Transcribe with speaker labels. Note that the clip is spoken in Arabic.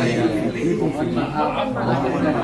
Speaker 1: ويكفيكم
Speaker 2: فيما
Speaker 3: أعطى ولكن